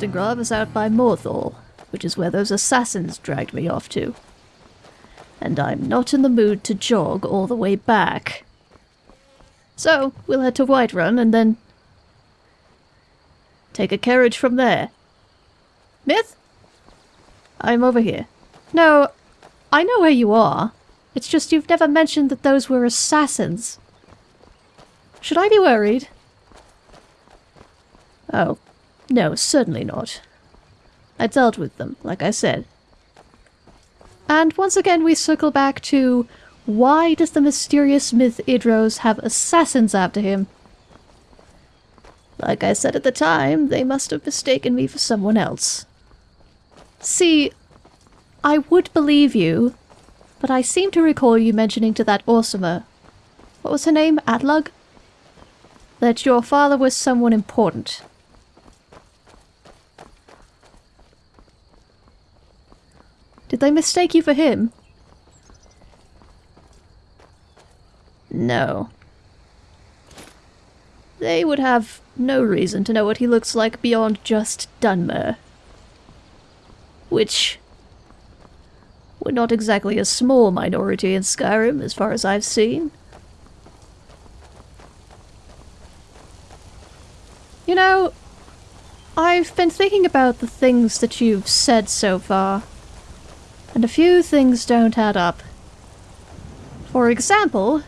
was, Ustengrav is out by Morthal, which is where those assassins dragged me off to. And I'm not in the mood to jog all the way back. So, we'll head to Whiterun and then take a carriage from there. Myth? I'm over here. No, I know where you are. It's just you've never mentioned that those were assassins. Should I be worried? Oh, no, certainly not. I dealt with them, like I said. And once again we circle back to why does the mysterious myth Idros have assassins after him? Like I said at the time, they must have mistaken me for someone else. See, I would believe you, but I seem to recall you mentioning to that Orsimer, what was her name, Atlug? That your father was someone important. Did they mistake you for him? No. They would have no reason to know what he looks like beyond just Dunmer. Which... We're not exactly a small minority in Skyrim, as far as I've seen. You know, I've been thinking about the things that you've said so far, and a few things don't add up. For example...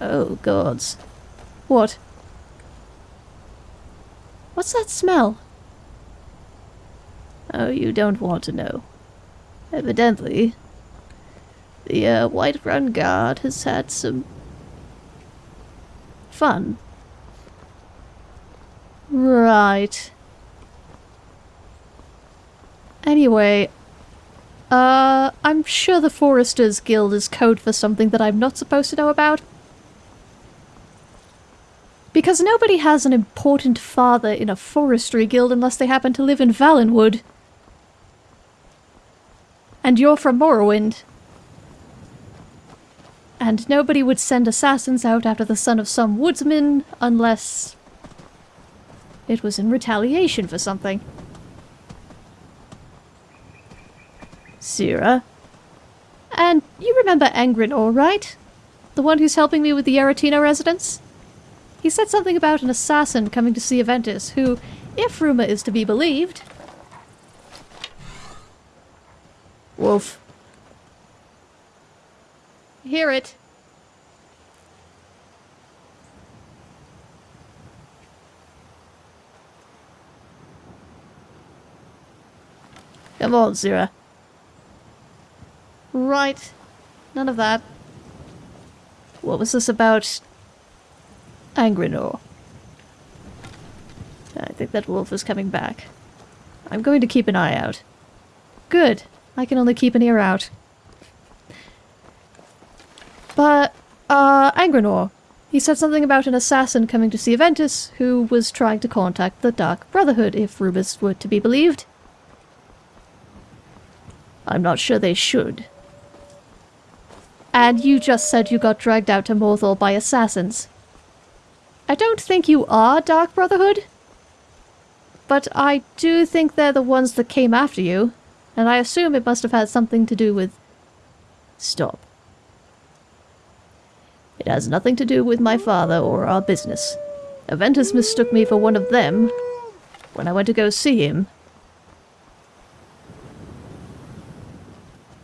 Oh, gods. What? What's that smell? Oh, you don't want to know. Evidently, the uh, Whiterun Guard has had some fun. Right. Anyway, uh, I'm sure the Foresters Guild is code for something that I'm not supposed to know about. Because nobody has an important father in a forestry guild unless they happen to live in Valenwood. And you're from Morrowind. And nobody would send assassins out after the son of some woodsman unless it was in retaliation for something. Sira. And you remember Angrenor, all right? The one who's helping me with the Aretino residence? He said something about an assassin coming to see Aventus, who, if rumor is to be believed, Wolf. Hear it. Come on, Zira. Right. None of that. What was this about Angrenor? I think that wolf is coming back. I'm going to keep an eye out. Good. I can only keep an ear out. But, uh, Angrenor. He said something about an assassin coming to see Aventus, who was trying to contact the Dark Brotherhood, if rumors were to be believed. I'm not sure they should. And you just said you got dragged out to Morthal by assassins. I don't think you are Dark Brotherhood. But I do think they're the ones that came after you and I assume it must have had something to do with... Stop. It has nothing to do with my father or our business. Aventus mistook me for one of them when I went to go see him.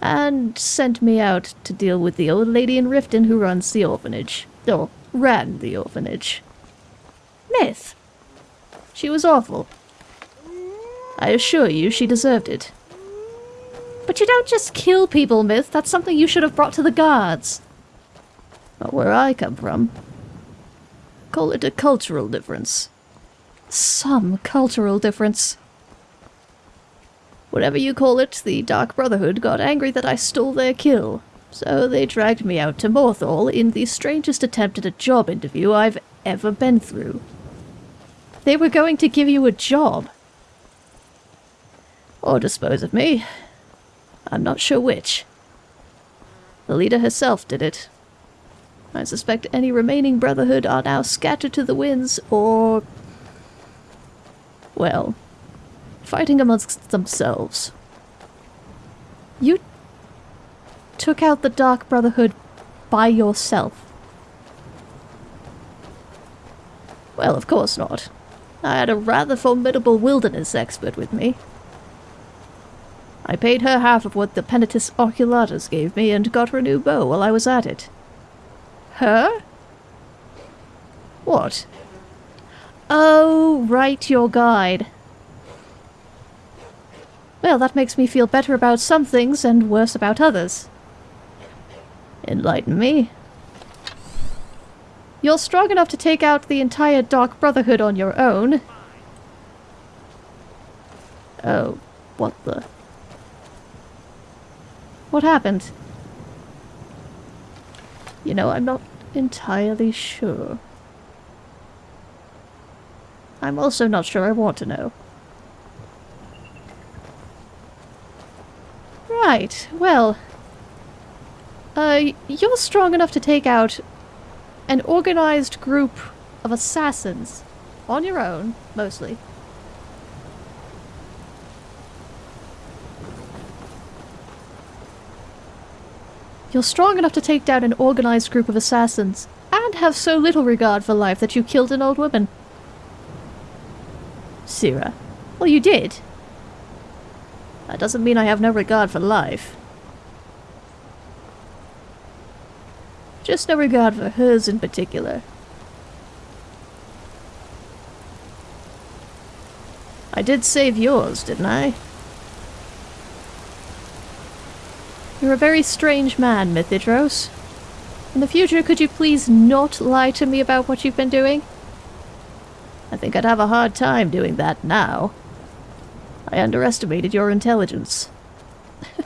And sent me out to deal with the old lady in Riften who runs the orphanage. Or ran the orphanage. Myth! She was awful. I assure you she deserved it. But you don't just kill people, Myth. That's something you should have brought to the guards. Not where I come from. Call it a cultural difference. Some cultural difference. Whatever you call it, the Dark Brotherhood got angry that I stole their kill. So they dragged me out to Morthal in the strangest attempt at a job interview I've ever been through. They were going to give you a job. Or dispose of me, I'm not sure which. The leader herself did it. I suspect any remaining Brotherhood are now scattered to the winds, or... Well, fighting amongst themselves. You took out the Dark Brotherhood by yourself. Well, of course not. I had a rather formidable wilderness expert with me. I paid her half of what the Penitus Oculatus gave me and got her a new bow while I was at it. Her? What? Oh, right, your guide. Well, that makes me feel better about some things and worse about others. Enlighten me. You're strong enough to take out the entire Dark Brotherhood on your own. Oh, what the... What happened? You know, I'm not entirely sure. I'm also not sure I want to know. Right, well... Uh, you're strong enough to take out an organized group of assassins. On your own, mostly. You're strong enough to take down an organized group of assassins, and have so little regard for life that you killed an old woman. Sira. Well, you did. That doesn't mean I have no regard for life. Just no regard for hers in particular. I did save yours, didn't I? You're a very strange man, Mythidros. In the future, could you please not lie to me about what you've been doing? I think I'd have a hard time doing that now. I underestimated your intelligence.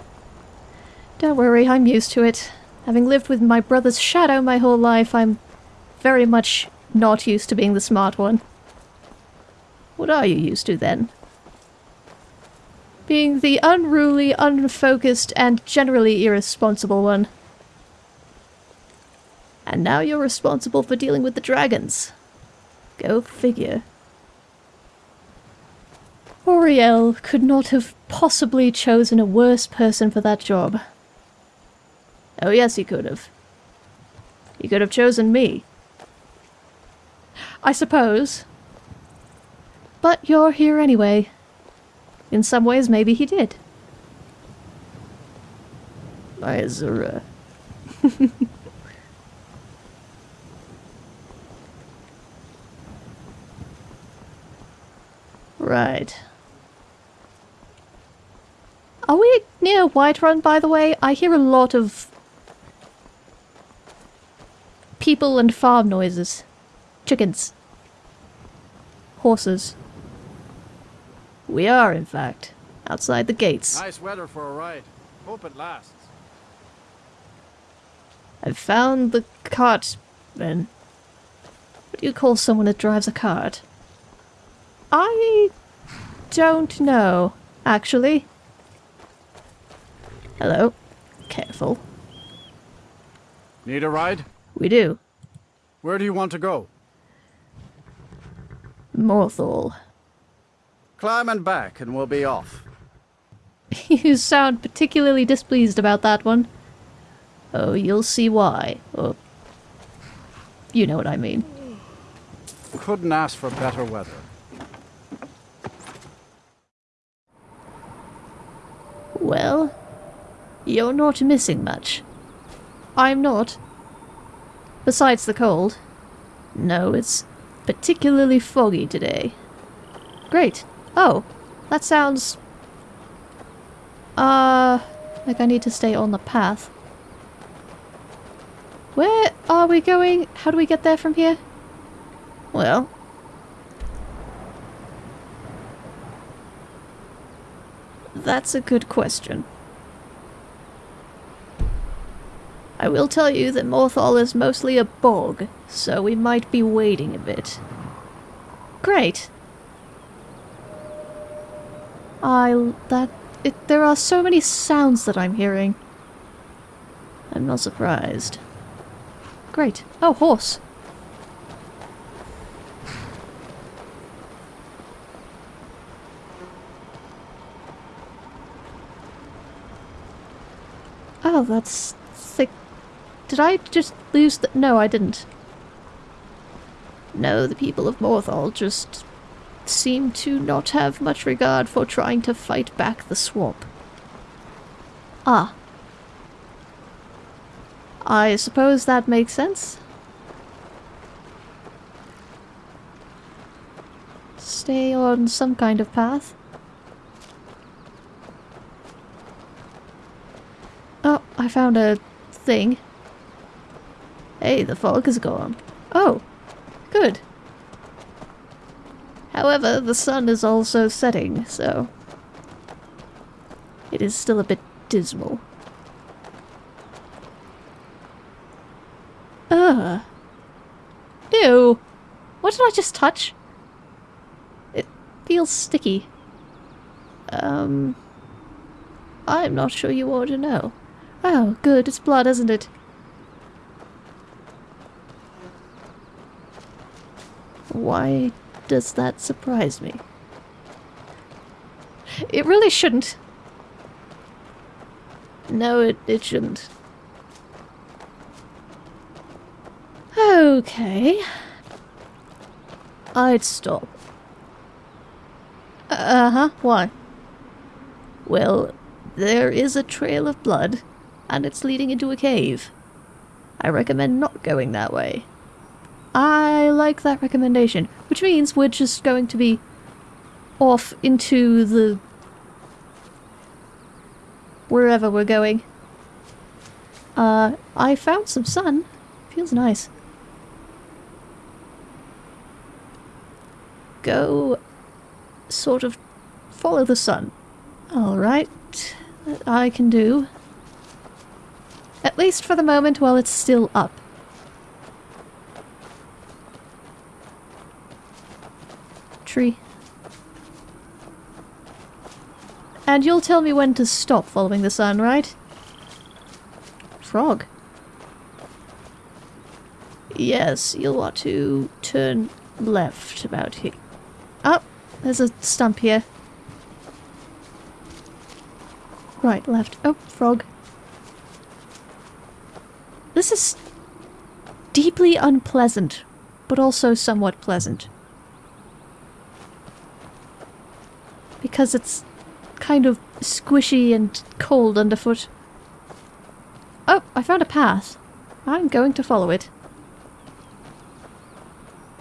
Don't worry, I'm used to it. Having lived with my brother's shadow my whole life, I'm very much not used to being the smart one. What are you used to, then? being the unruly, unfocused, and generally irresponsible one. And now you're responsible for dealing with the dragons. Go figure. Auriel could not have possibly chosen a worse person for that job. Oh yes, he could have. He could have chosen me. I suppose. But you're here anyway. In some ways, maybe he did. Azura. right. Are we near Whiterun, by the way? I hear a lot of people and farm noises. Chickens. Horses. We are, in fact, outside the gates. Nice weather for a ride. Hope it lasts. I've found the cart, then. What do you call someone that drives a cart? I don't know, actually. Hello. Careful. Need a ride? We do. Where do you want to go? Morthal. Climb and back and we'll be off. you sound particularly displeased about that one. Oh, you'll see why. Oh, you know what I mean. Couldn't ask for better weather. Well, you're not missing much. I'm not. Besides the cold. No, it's particularly foggy today. Great. Oh, that sounds... Uh, like I need to stay on the path. Where are we going? How do we get there from here? Well... That's a good question. I will tell you that Morthal is mostly a bog, so we might be waiting a bit. Great. I... that... It, there are so many sounds that I'm hearing. I'm not surprised. Great. Oh, horse! Oh, that's did I just lose the... No, I didn't. No, the people of Morthal just seem to not have much regard for trying to fight back the swamp. Ah. I suppose that makes sense. Stay on some kind of path. Oh, I found a thing. Hey, the fog is gone. Oh, good. However, the sun is also setting, so... It is still a bit dismal. Ugh. Ew. What did I just touch? It feels sticky. Um... I'm not sure you ought to know. Oh, good, it's blood, isn't it? Why does that surprise me? It really shouldn't. No, it, it shouldn't. Okay. I'd stop. Uh-huh, why? Well, there is a trail of blood, and it's leading into a cave. I recommend not going that way. I like that recommendation, which means we're just going to be off into the... wherever we're going. Uh, I found some sun. Feels nice. Go sort of follow the sun. Alright, I can do. At least for the moment while it's still up. Tree. And you'll tell me when to stop following the sun, right? Frog. Yes, you'll want to turn left about here. Oh, there's a stump here. Right, left. Oh, frog. This is deeply unpleasant, but also somewhat pleasant. Because it's kind of squishy and cold underfoot. Oh, I found a path. I'm going to follow it.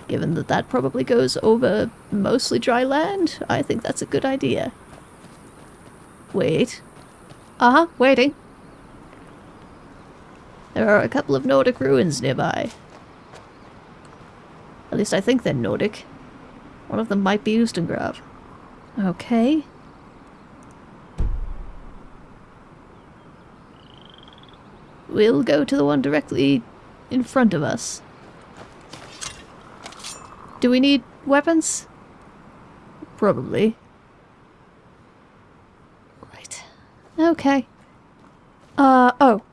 Given that that probably goes over mostly dry land, I think that's a good idea. Wait. Uh-huh, waiting. There are a couple of Nordic ruins nearby. At least I think they're Nordic. One of them might be Ustengrav. Okay. We'll go to the one directly in front of us. Do we need weapons? Probably. Right. Okay. Uh, oh.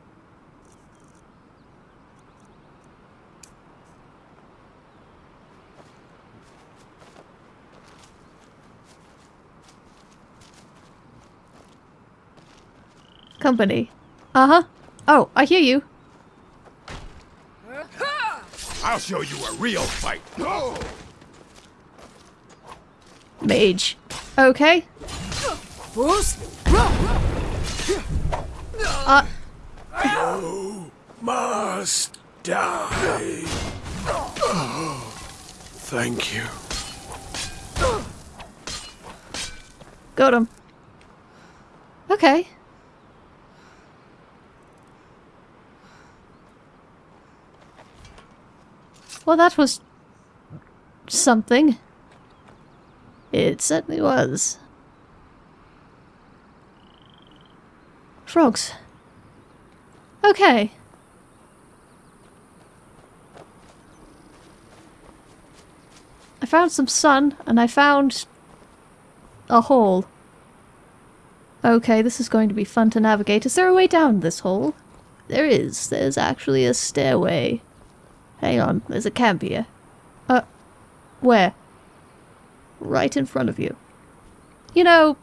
Company. Uh-huh. Oh, I hear you. I'll show you a real fight. Mage. Okay. Uh, Must die. Thank you. got him. Okay. Well, that was something. It certainly was. Frogs. Okay. I found some sun, and I found a hole. Okay, this is going to be fun to navigate. Is there a way down this hole? There is. There's actually a stairway. Hang on, there's a camp here. Uh, where? Right in front of you. You know,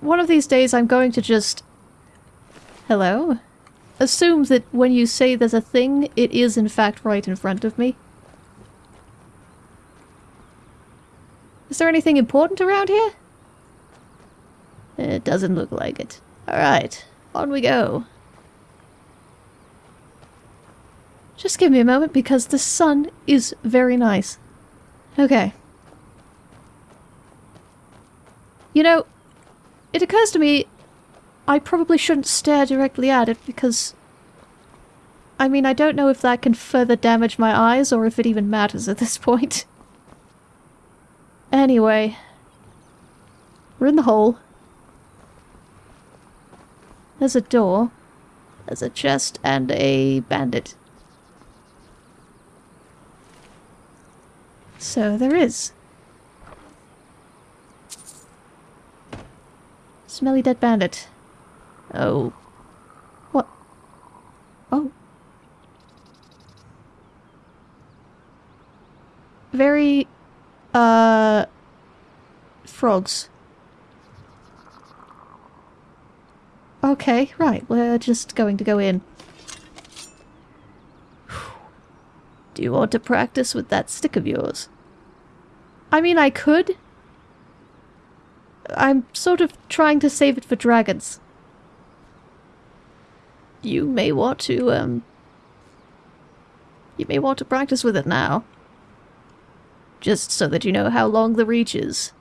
one of these days I'm going to just... Hello? assume that when you say there's a thing, it is in fact right in front of me. Is there anything important around here? It doesn't look like it. Alright, on we go. Just give me a moment because the sun is very nice. Okay. You know, it occurs to me I probably shouldn't stare directly at it because... I mean, I don't know if that can further damage my eyes or if it even matters at this point. Anyway. We're in the hole. There's a door. There's a chest and a bandit. So there is. Smelly dead bandit. Oh. What? Oh. Very, uh, frogs. Okay, right, we're just going to go in. Do you want to practice with that stick of yours? I mean, I could. I'm sort of trying to save it for dragons. You may want to, um... You may want to practice with it now. Just so that you know how long the reach is.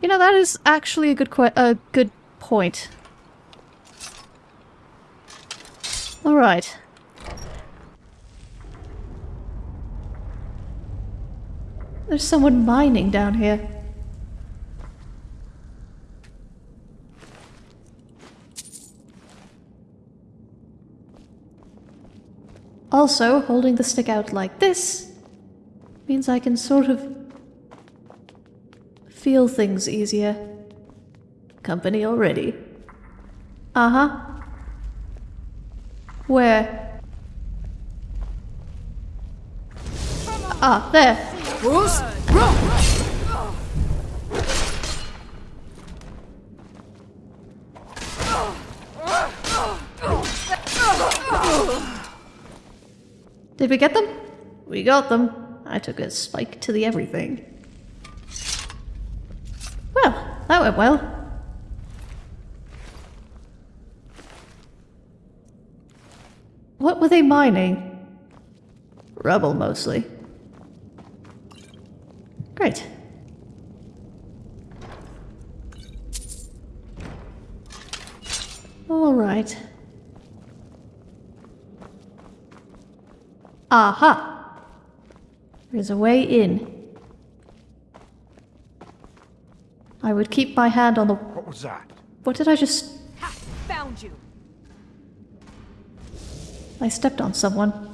You know, that is actually a good a good point. Alright. There's someone mining down here. Also, holding the stick out like this means I can sort of feel things easier. Company already. Uh-huh. Where? Ah, there. Bruce? Did we get them? We got them. I took a spike to the everything. Well, that went well. What were they mining? Rubble, mostly. Great. All right. Aha! There's a way in. I would keep my hand on the... What was that? What did I just... Ha! Found you! I stepped on someone.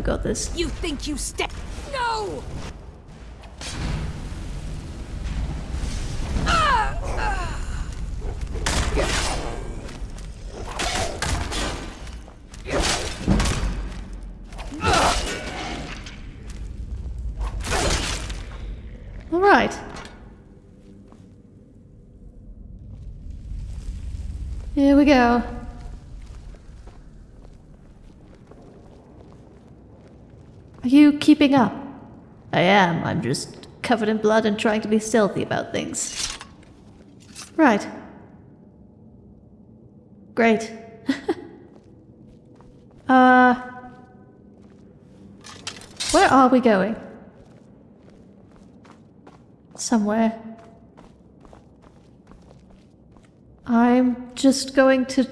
I've got this. You think you step? No! All right. Here we go. You keeping up? I am. I'm just covered in blood and trying to be stealthy about things. Right. Great. uh. Where are we going? Somewhere. I'm just going to.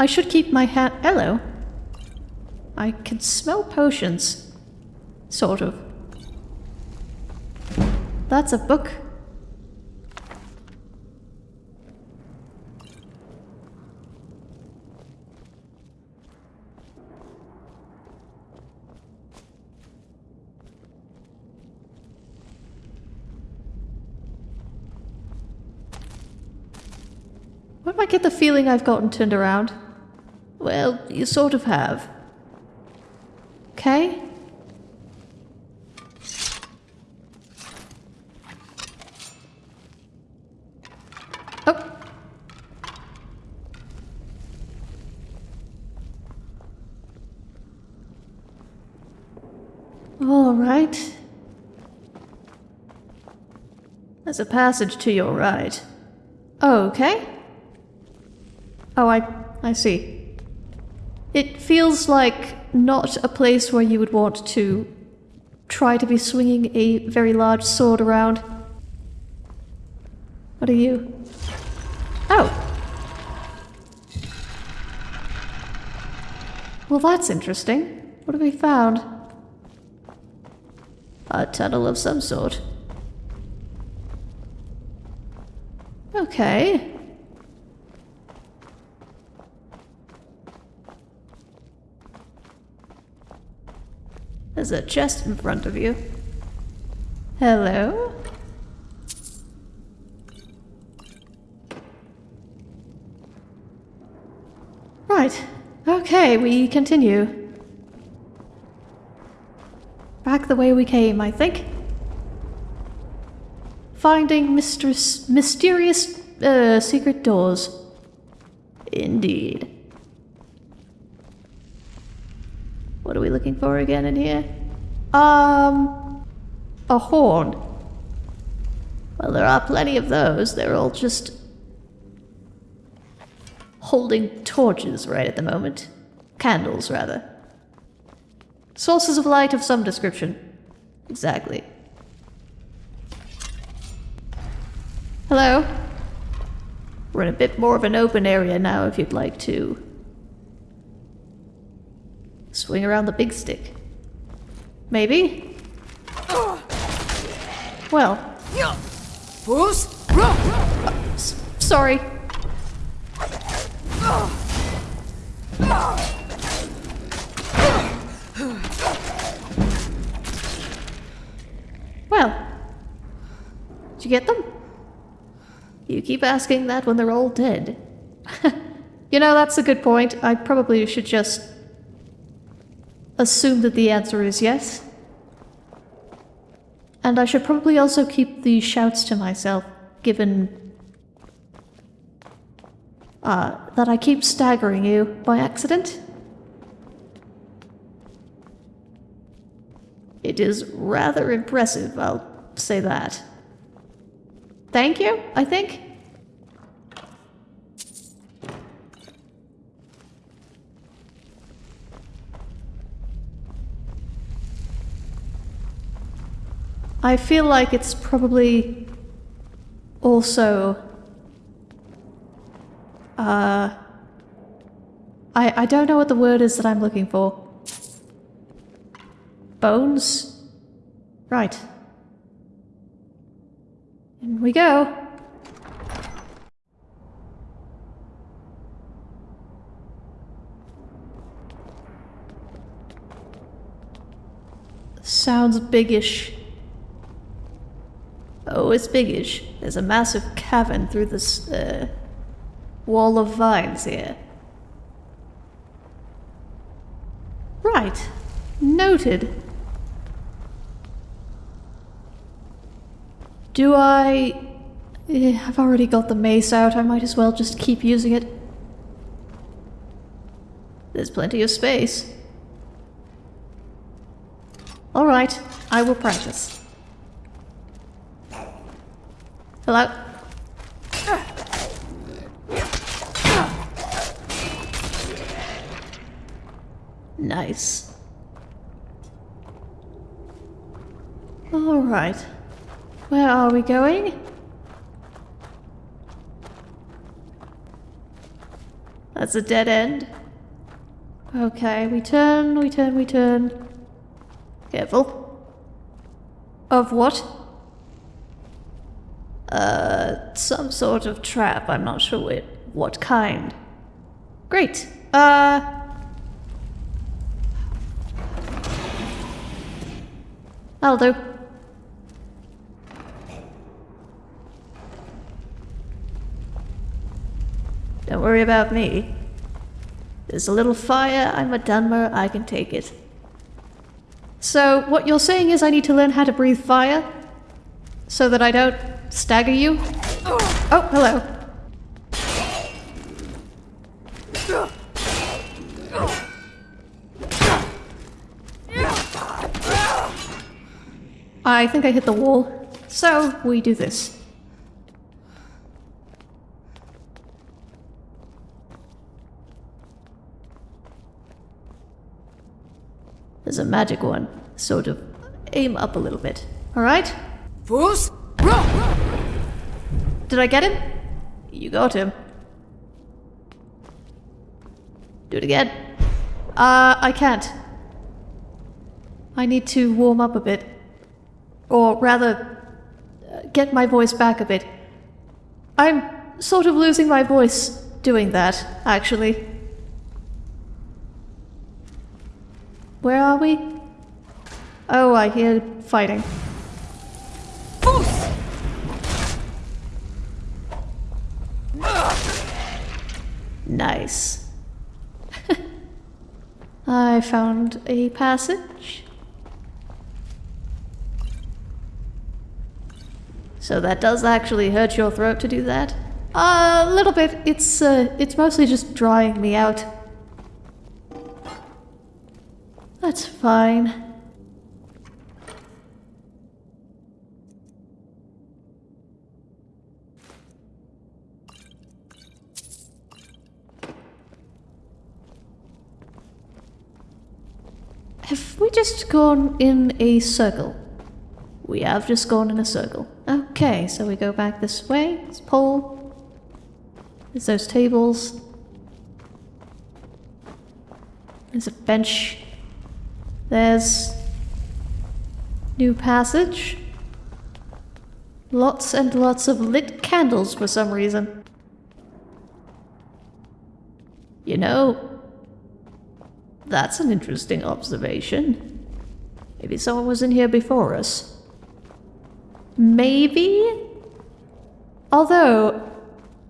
I should keep my hand. Hello. I can smell potions. Sort of. That's a book. Where do I get the feeling I've gotten turned around? Well, you sort of have. Okay. Oh. All right. There's a passage to your right. Oh, okay. Oh, I I see. It feels like not a place where you would want to try to be swinging a very large sword around. What are you? Oh. Well, that's interesting. What have we found? A tunnel of some sort. Okay. There's a chest in front of you. Hello? Right. Okay, we continue. Back the way we came, I think. Finding mistress, mysterious uh, secret doors. Indeed. What are we looking for again in here? Um, a horn. Well, there are plenty of those. They're all just holding torches right at the moment. Candles, rather. Sources of light of some description. Exactly. Hello? We're in a bit more of an open area now if you'd like to. Swing around the big stick. Maybe? Well, Bruce? s- sorry. Well, did you get them? You keep asking that when they're all dead. you know, that's a good point. I probably should just assume that the answer is yes. And I should probably also keep the shouts to myself, given uh, that I keep staggering you by accident. It is rather impressive, I'll say that. Thank you, I think. I feel like it's probably also uh I I don't know what the word is that I'm looking for. Bones? Right. In we go. Sounds biggish. Oh, it's biggish. There's a massive cavern through this, uh, wall of vines here. Right. Noted. Do I... Eh, I've already got the mace out, I might as well just keep using it. There's plenty of space. Alright, I will practice. Hello? Nice. Alright. Where are we going? That's a dead end. Okay, we turn, we turn, we turn. Careful. Of what? Uh, some sort of trap. I'm not sure what, what kind. Great. Uh. That'll do. Don't worry about me. There's a little fire, I'm a Dunmer, I can take it. So, what you're saying is I need to learn how to breathe fire? So that I don't stagger you? Oh, hello. I think I hit the wall. So, we do this. There's a magic one. Sort of aim up a little bit. Alright? Fus? Did I get him? You got him. Do it again. Uh, I can't. I need to warm up a bit. Or rather, uh, get my voice back a bit. I'm sort of losing my voice doing that, actually. Where are we? Oh, I hear fighting. I found a passage. So that does actually hurt your throat to do that? a little bit. It's uh, it's mostly just drying me out. That's fine. Have we just gone in a circle? We have just gone in a circle. Okay, so we go back this way. This pole. There's those tables. There's a bench. There's... New passage. Lots and lots of lit candles for some reason. You know, that's an interesting observation. Maybe someone was in here before us. Maybe? Although,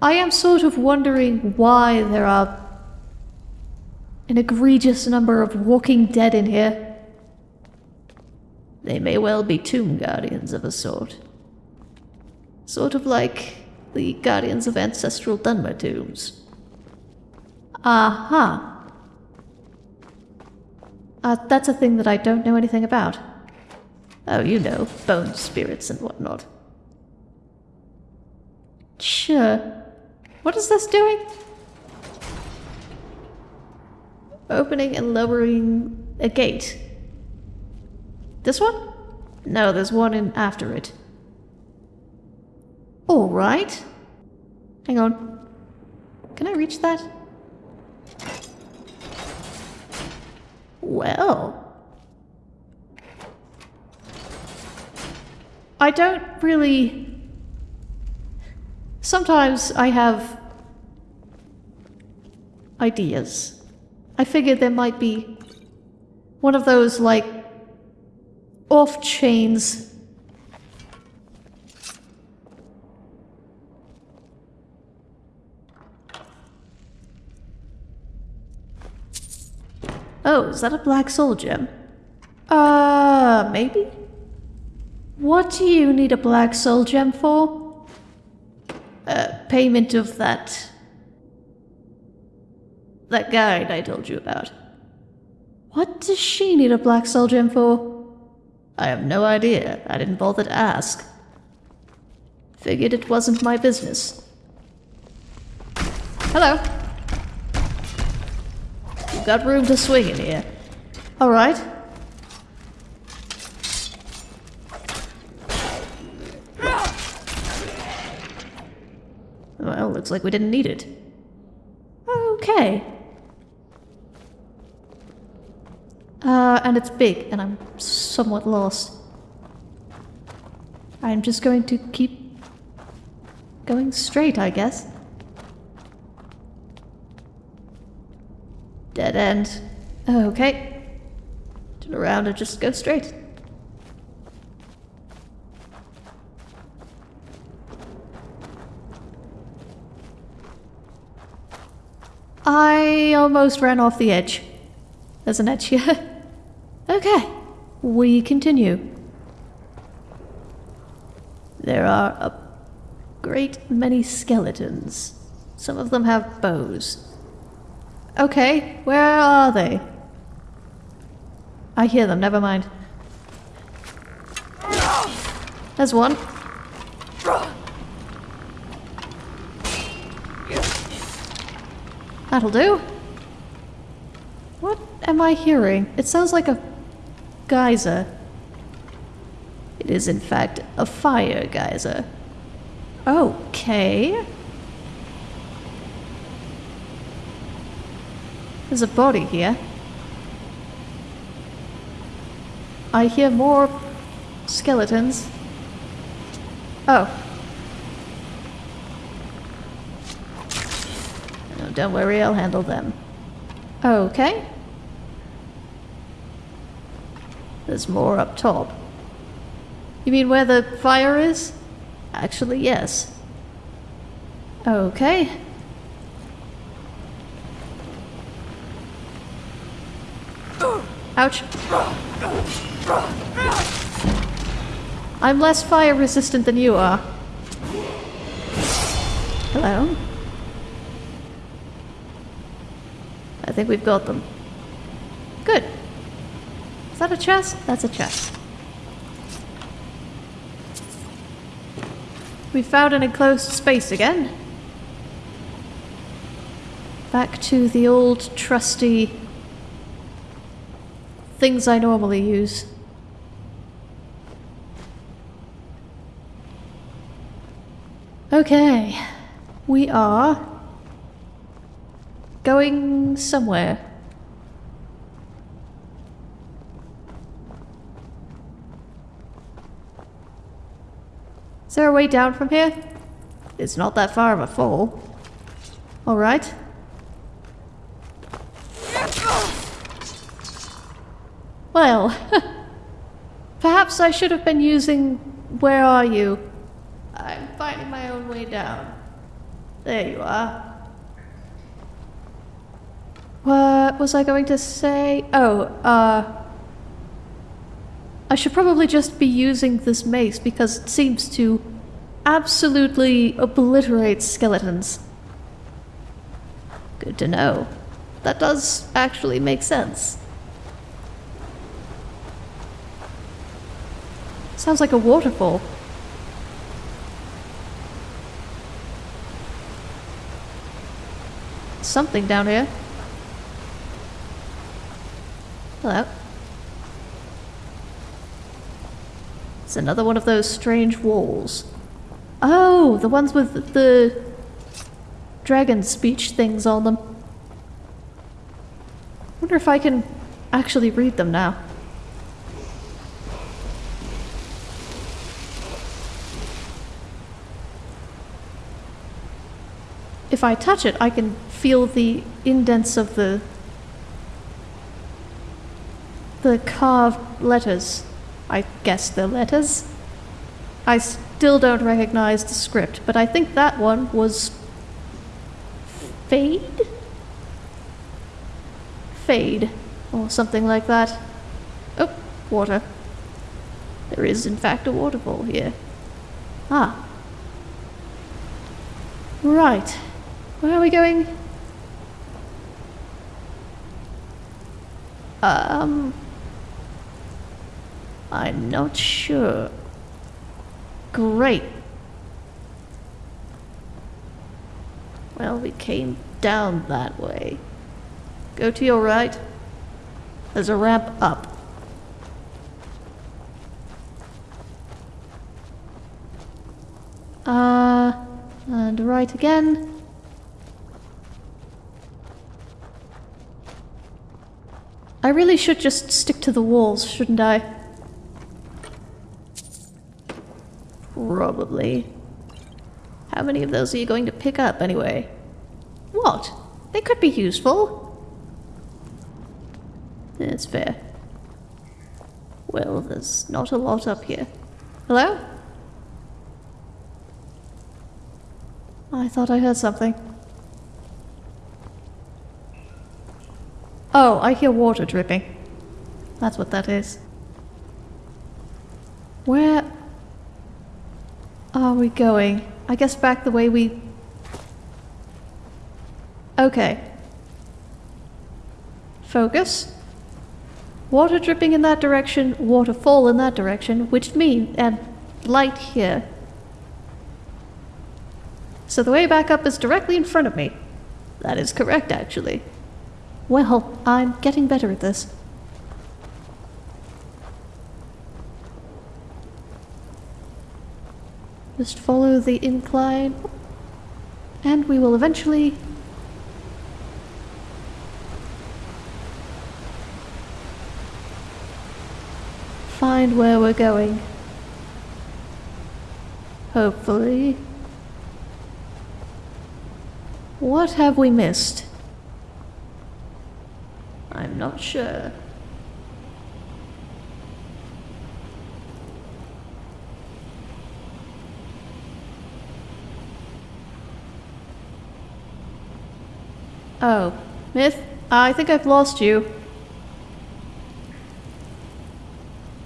I am sort of wondering why there are an egregious number of walking dead in here. They may well be tomb guardians of a sort. Sort of like the guardians of ancestral Dunmer tombs. Aha. Uh, Uh, that's a thing that I don't know anything about. Oh, you know, bone spirits and whatnot. Sure. What is this doing? Opening and lowering a gate. This one? No, there's one in after it. Alright. Hang on. Can I reach that? Well. I don't really. Sometimes I have ideas. I figured there might be one of those, like, off Oh, is that a black soul gem? Uh, maybe? What do you need a black soul gem for? Uh, payment of that... That guide I told you about. What does she need a black soul gem for? I have no idea. I didn't bother to ask. Figured it wasn't my business. Hello. Got room to swing in here. Alright. Well, looks like we didn't need it. Okay. Uh, and it's big, and I'm somewhat lost. I'm just going to keep going straight, I guess. Dead end. Okay. Turn around and just go straight. I almost ran off the edge. There's an edge here. okay. we continue. There are a great many skeletons. Some of them have bows. Okay, where are they? I hear them, never mind. There's one. That'll do. What am I hearing? It sounds like a geyser. It is, in fact, a fire geyser. Okay. There's a body here. I hear more skeletons. Oh. Oh, don't worry, I'll handle them. Okay. There's more up top. You mean where the fire is? Actually, yes. Okay. Ouch. I'm less fire resistant than you are. Hello? I think we've got them. Good. Is that a chest? That's a chest. We found an enclosed space again. Back to the old trusty things I normally use. Okay, we are going somewhere. Is there a way down from here? It's not that far of a fall. Alright. Well, perhaps I should have been using Where Are You? I'm finding my own way down. There you are. What was I going to say? Oh, uh. I should probably just be using this mace because it seems to absolutely obliterate skeletons. Good to know. That does actually make sense. Sounds like a waterfall. Something down here. Hello. It's another one of those strange walls. Oh, the ones with the dragon speech things on them. wonder if I can actually read them now. If I touch it, I can feel the indents of the the carved letters. I guess they're letters. I still don't recognize the script, but I think that one was Fade? Fade, or something like that. Oh, water. There is, in fact, a waterfall here. Ah. Right. Where are we going? Um. I'm not sure. Great. Well, we came down that way. Go to your right. There's a ramp up. Uh, and right again. I really should just stick to the walls, shouldn't I? Probably. How many of those are you going to pick up, anyway? What? They could be useful. That's fair. Well, there's not a lot up here. Hello? I thought I heard something. Oh, I hear water dripping. That's what that is. Where are we going? I guess back the way we... Okay. Focus. Water dripping in that direction, waterfall in that direction, which means... and light here. So the way back up is directly in front of me. That is correct, actually. Well, I'm getting better at this. Just follow the incline. And we will eventually... find where we're going. Hopefully. What have we missed? Not sure. Oh, Myth, I think I've lost you.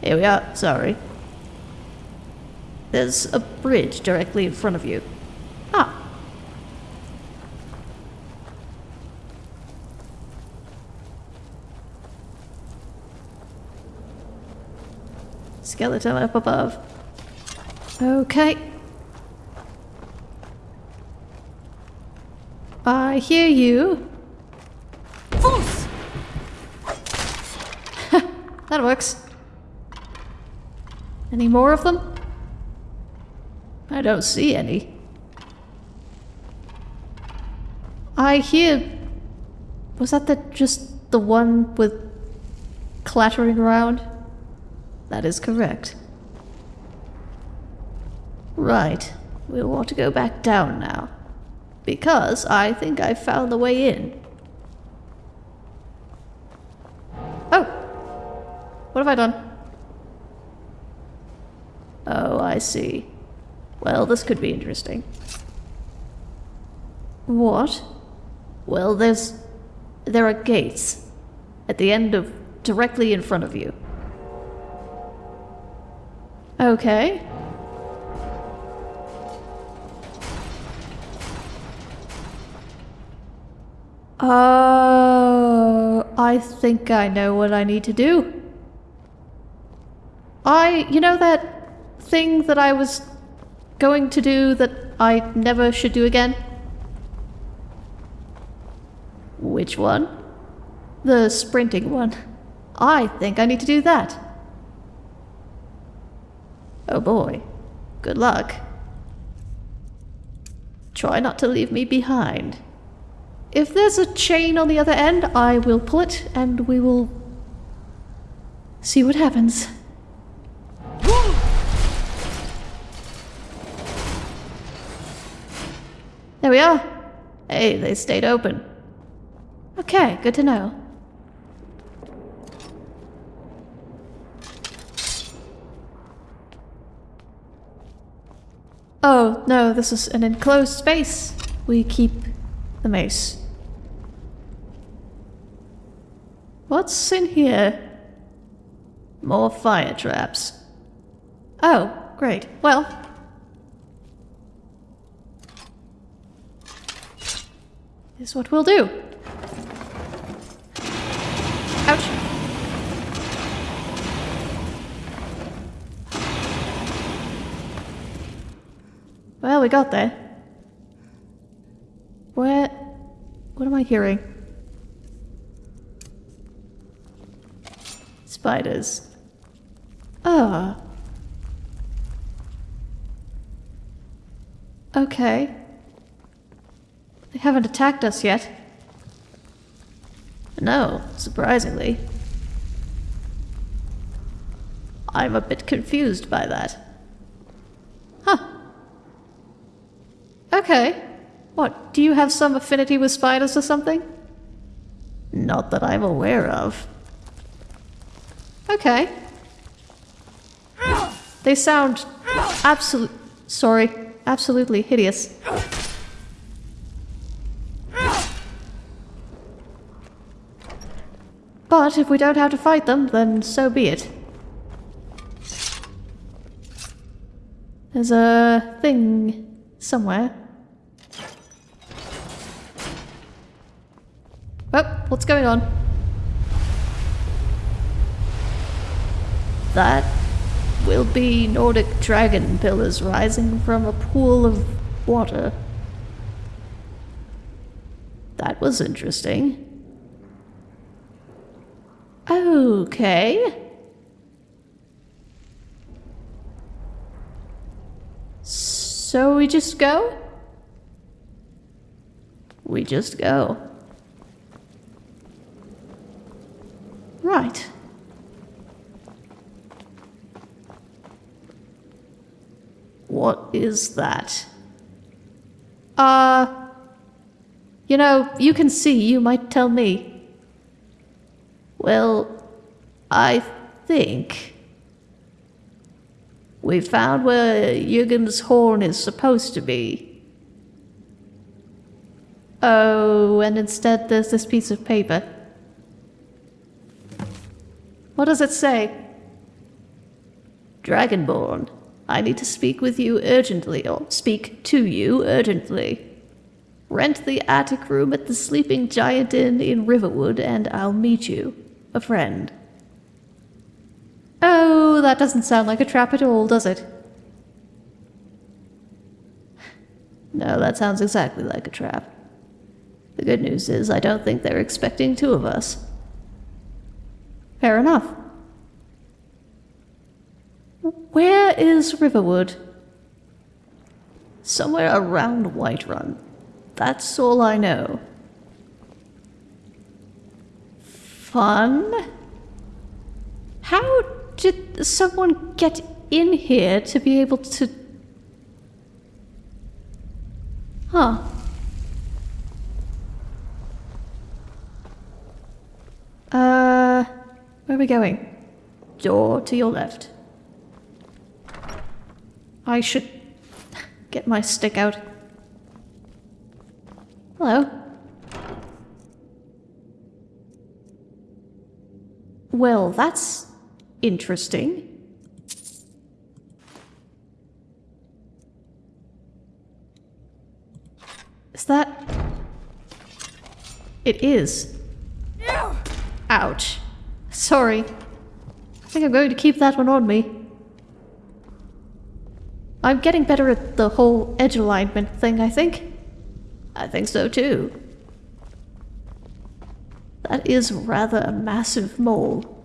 Here we are, sorry. There's a bridge directly in front of you. Ah. Skeleton up above. Okay. I hear you. That works. Any more of them? I don't see any. I hear. Was that the just the one with clattering around? That is correct. Right. We'll want to go back down now. Because I think I found the way in. Oh! What have I done? Oh, I see. Well, this could be interesting. What? Well, there's... There are gates. At the end of... directly in front of you. Okay. Oh, I think I know what I need to do. I, you know that thing that I was going to do that I never should do again? Which one? The sprinting one. I think I need to do that. Oh boy. Good luck. Try not to leave me behind. If there's a chain on the other end, I will pull it and we will see what happens. There we are. Hey, they stayed open. Okay, good to know. Oh, no, this is an enclosed space. We keep the mace. What's in here? More fire traps. Oh, great. Well, is what we'll do. Ouch. Well, we got there. Where... What am I hearing? Spiders. Ah. Okay. They haven't attacked us yet. No, surprisingly. I'm a bit confused by that. Huh. Okay. What, do you have some affinity with spiders or something? Not that I'm aware of. Okay. They sound absolute sorry, absolutely hideous. But if we don't have to fight them, then so be it. There's a thing somewhere. Oh, what's going on? That will be Nordic dragon pillars rising from a pool of water. That was interesting. Okay. So we just go? We just go. Right. What is that? Uh, you know, you can see, you might tell me. Well, I think we found where Jürgen's horn is supposed to be. Oh, and instead there's this piece of paper. What does it say? Dragonborn, I need to speak with you urgently, or speak to you urgently. Rent the attic room at the Sleeping Giant Inn in Riverwood, and I'll meet you. A friend. Oh, that doesn't sound like a trap at all, does it? No, that sounds exactly like a trap. The good news is, I don't think they're expecting two of us. Fair enough. Where is Riverwood? Somewhere around Whiterun. That's all I know. Fun? How did someone get in here to be able to... Huh. Uh, where are we going? Door to your left. I should get my stick out. Hello. Well, that's interesting. Is that... It is. Ouch. Sorry. I think I'm going to keep that one on me. I'm getting better at the whole edge alignment thing, I think. I think so too. That is rather a massive mole.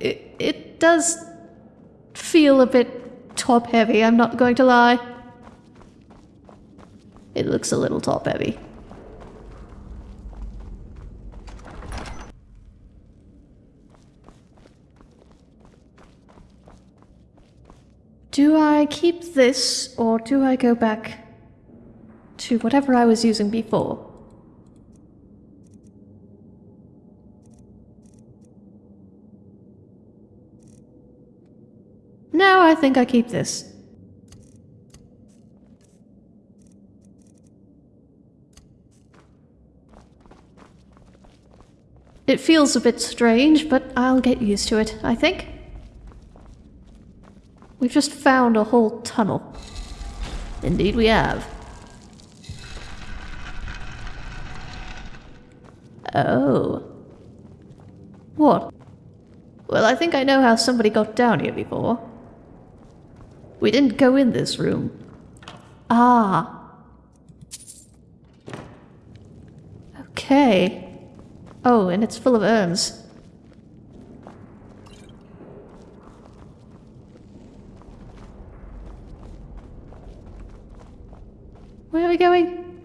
It, it does feel a bit top heavy, I'm not going to lie. It looks a little top Do I keep this or do I go back to whatever I was using before? No, I think I keep this. It feels a bit strange, but I'll get used to it, I think. We've just found a whole tunnel. Indeed we have. Oh. What? Well, I think I know how somebody got down here before. We didn't go in this room. Ah. Okay. Oh, and it's full of urns. Where are we going?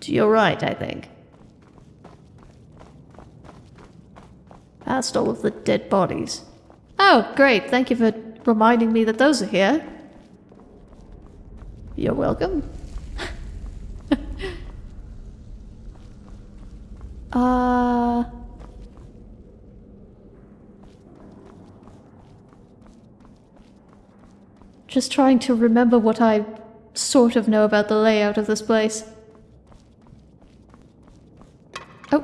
To your right, I think. Past all of the dead bodies. Oh, great. Thank you for reminding me that those are here. You're welcome. uh... Just trying to remember what I sort of know about the layout of this place. Oh,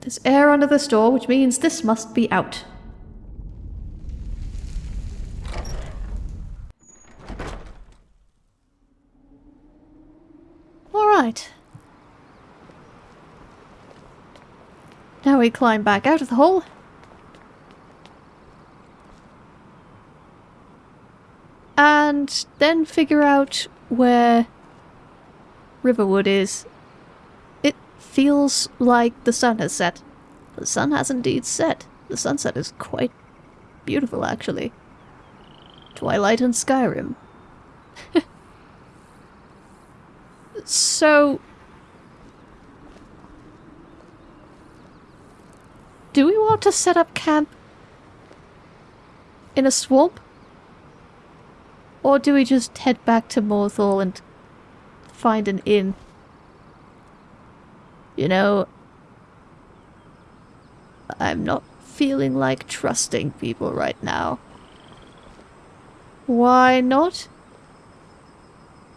there's air under this door, which means this must be out. Alright. Now we climb back out of the hole. And then figure out where Riverwood is. It feels like the sun has set. The sun has indeed set. The sunset is quite beautiful, actually. Twilight and Skyrim. so... Do we want to set up camp in a swamp? Or do we just head back to Morthal and find an inn? You know, I'm not feeling like trusting people right now. Why not?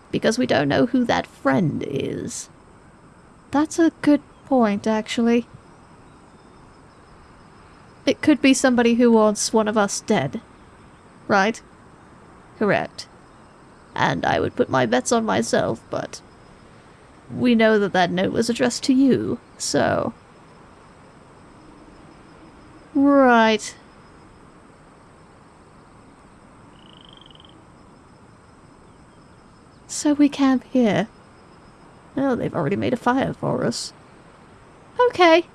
Because we don't know who that friend is. That's a good point, actually. It could be somebody who wants one of us dead. Right? Correct. And I would put my bets on myself, but... We know that that note was addressed to you, so... Right. So we camp here. Oh, they've already made a fire for us. Okay.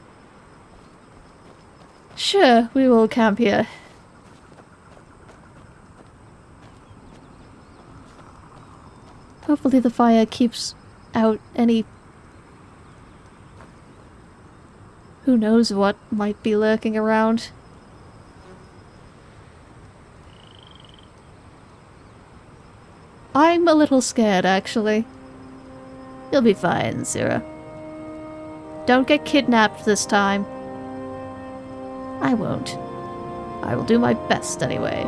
Sure, we will camp here. Hopefully the fire keeps out any... Who knows what might be lurking around. I'm a little scared, actually. You'll be fine, Zira. Don't get kidnapped this time. I won't. I will do my best anyway.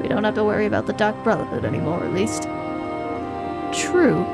We don't have to worry about the Dark Brotherhood anymore, at least. True.